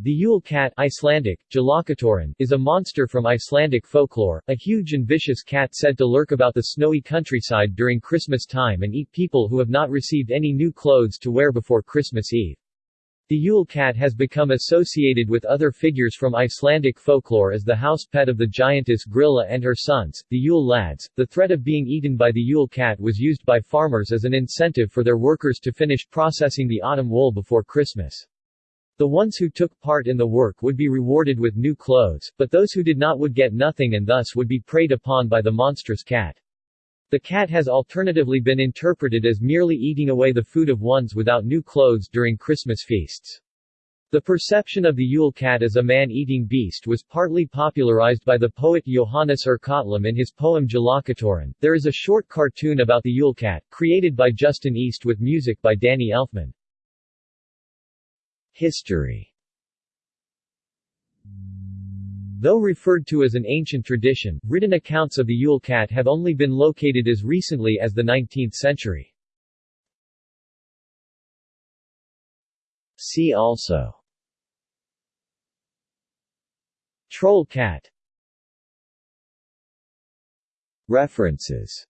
The Yule cat Icelandic, is a monster from Icelandic folklore, a huge and vicious cat said to lurk about the snowy countryside during Christmas time and eat people who have not received any new clothes to wear before Christmas Eve. The Yule cat has become associated with other figures from Icelandic folklore as the house pet of the giantess Grýla and her sons, the Yule lads. The threat of being eaten by the Yule cat was used by farmers as an incentive for their workers to finish processing the autumn wool before Christmas. The ones who took part in the work would be rewarded with new clothes, but those who did not would get nothing and thus would be preyed upon by the monstrous cat. The cat has alternatively been interpreted as merely eating away the food of ones without new clothes during Christmas feasts. The perception of the Yule cat as a man-eating beast was partly popularized by the poet Johannes úr Kötlum in his poem Jólakötturinn. There is a short cartoon about the Yule cat, created by Justin East with music by Danny Elfman. History. Though referred to as an ancient tradition, written accounts of the Yule cat have only been located as recently as the 19th century. See also. Troll cat. References